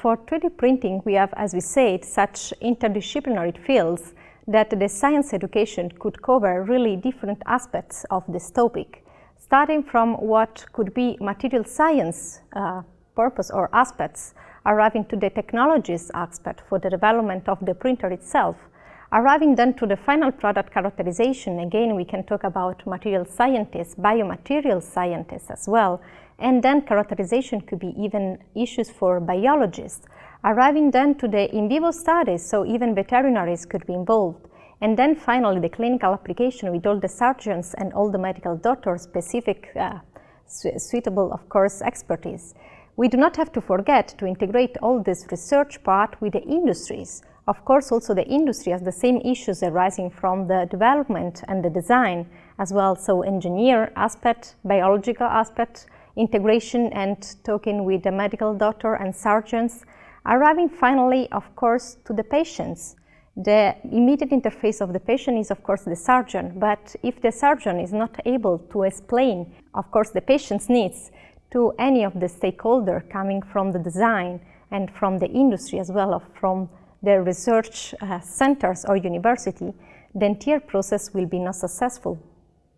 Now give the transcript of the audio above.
For 3D printing, we have, as we said, such interdisciplinary fields that the science education could cover really different aspects of this topic, starting from what could be material science uh, purpose or aspects, arriving to the technologies aspect for the development of the printer itself, arriving then to the final product characterization. Again, we can talk about material scientists, biomaterial scientists as well, and then characterization could be even issues for biologists. Arriving then to the in vivo studies, so even veterinaries could be involved. And then finally the clinical application with all the surgeons and all the medical doctors specific, uh, suitable of course expertise. We do not have to forget to integrate all this research part with the industries. Of course also the industry has the same issues arising from the development and the design as well, so engineer aspect, biological aspect, integration and talking with the medical doctor and surgeons, arriving finally, of course, to the patients. The immediate interface of the patient is, of course, the surgeon, but if the surgeon is not able to explain, of course, the patient's needs to any of the stakeholders coming from the design and from the industry as well, from the research uh, centers or university, the entire process will be not successful.